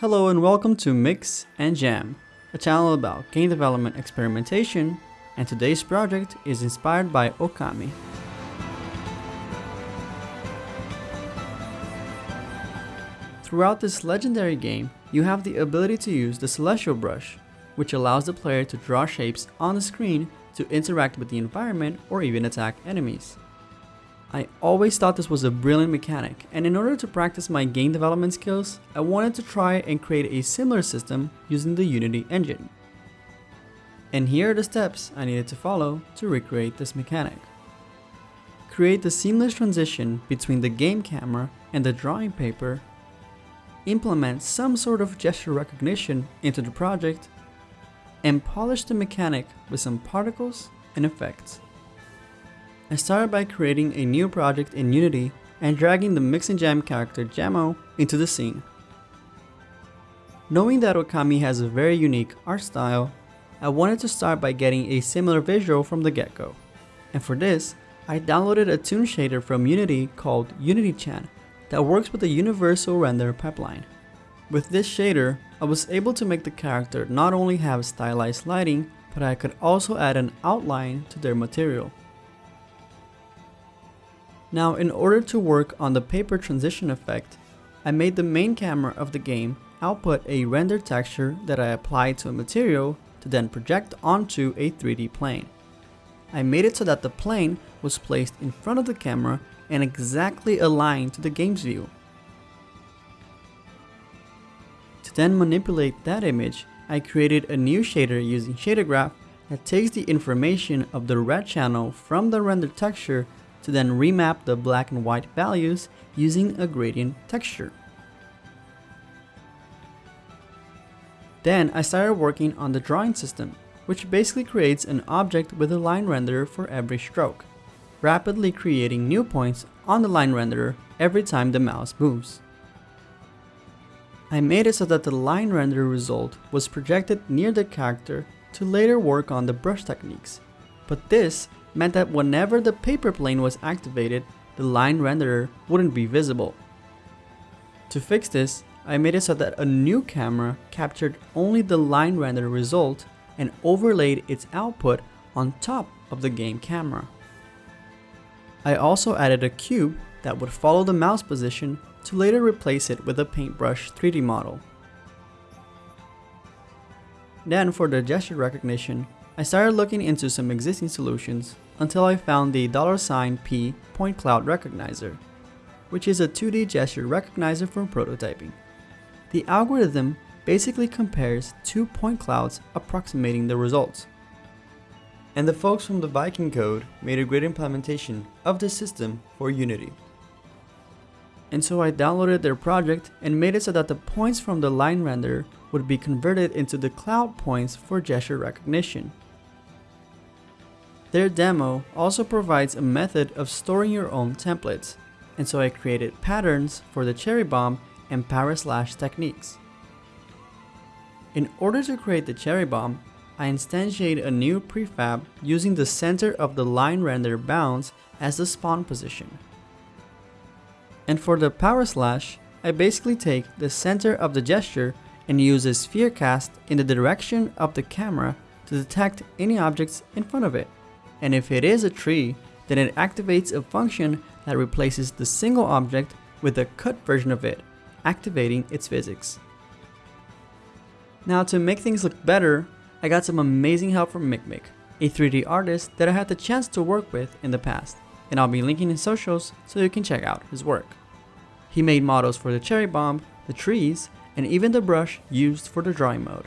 Hello and welcome to Mix and Jam, a channel about game development experimentation, and today's project is inspired by Okami. Throughout this legendary game, you have the ability to use the Celestial Brush, which allows the player to draw shapes on the screen to interact with the environment or even attack enemies. I always thought this was a brilliant mechanic, and in order to practice my game development skills, I wanted to try and create a similar system using the Unity engine. And here are the steps I needed to follow to recreate this mechanic. Create the seamless transition between the game camera and the drawing paper implement some sort of gesture recognition into the project, and polish the mechanic with some particles and effects. I started by creating a new project in Unity and dragging the Mix and Jam character Jammo into the scene. Knowing that Okami has a very unique art style, I wanted to start by getting a similar visual from the get-go. And for this, I downloaded a toon shader from Unity called UnityChan that works with the universal render pipeline. With this shader, I was able to make the character not only have stylized lighting, but I could also add an outline to their material. Now in order to work on the paper transition effect, I made the main camera of the game output a render texture that I applied to a material to then project onto a 3D plane. I made it so that the plane was placed in front of the camera and exactly aligned to the game's view. To then manipulate that image, I created a new shader using ShaderGraph that takes the information of the red channel from the rendered texture to then remap the black and white values using a gradient texture. Then I started working on the drawing system, which basically creates an object with a line renderer for every stroke rapidly creating new points on the line renderer every time the mouse moves. I made it so that the line renderer result was projected near the character to later work on the brush techniques, but this meant that whenever the paper plane was activated, the line renderer wouldn't be visible. To fix this, I made it so that a new camera captured only the line renderer result and overlaid its output on top of the game camera. I also added a cube that would follow the mouse position to later replace it with a paintbrush 3D model. Then for the gesture recognition, I started looking into some existing solutions until I found the $P point cloud recognizer, which is a 2D gesture recognizer for prototyping. The algorithm basically compares two point clouds approximating the results. And the folks from the Viking Code made a great implementation of this system for Unity. And so I downloaded their project and made it so that the points from the line render would be converted into the cloud points for gesture recognition. Their demo also provides a method of storing your own templates, and so I created patterns for the cherry bomb and power slash techniques. In order to create the cherry bomb, I instantiate a new prefab using the center of the line render bounds as the spawn position. And for the power slash, I basically take the center of the gesture and uses a sphere cast in the direction of the camera to detect any objects in front of it. And if it is a tree, then it activates a function that replaces the single object with a cut version of it, activating its physics. Now to make things look better, I got some amazing help from MikMik, a 3D artist that I had the chance to work with in the past, and I'll be linking his socials so you can check out his work. He made models for the cherry bomb, the trees, and even the brush used for the drawing mode.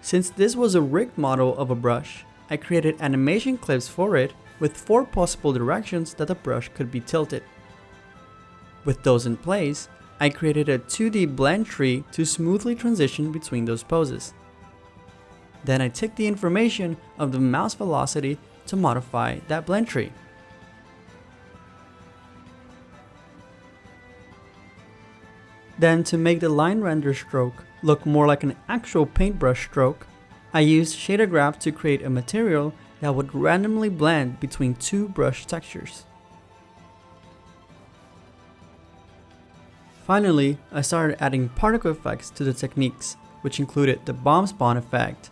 Since this was a rigged model of a brush, I created animation clips for it with four possible directions that the brush could be tilted. With those in place, I created a 2D blend tree to smoothly transition between those poses. Then I took the information of the mouse velocity to modify that blend tree. Then to make the line render stroke look more like an actual paintbrush stroke, I used ShaderGraph to create a material that would randomly blend between two brush textures. Finally, I started adding particle effects to the techniques, which included the bomb spawn effect,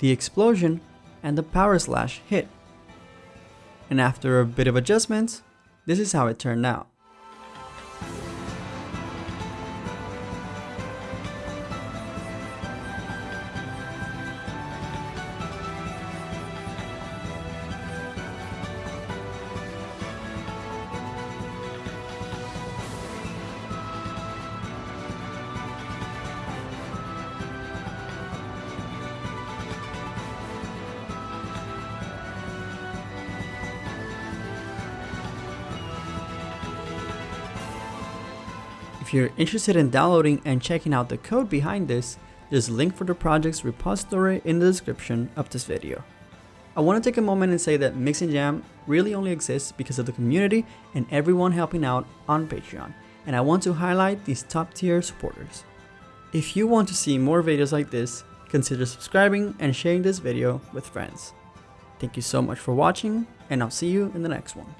the explosion, and the power slash hit. And after a bit of adjustments, this is how it turned out. If you're interested in downloading and checking out the code behind this, there's a link for the project's repository in the description of this video. I want to take a moment and say that Mix and Jam really only exists because of the community and everyone helping out on Patreon, and I want to highlight these top tier supporters. If you want to see more videos like this, consider subscribing and sharing this video with friends. Thank you so much for watching, and I'll see you in the next one.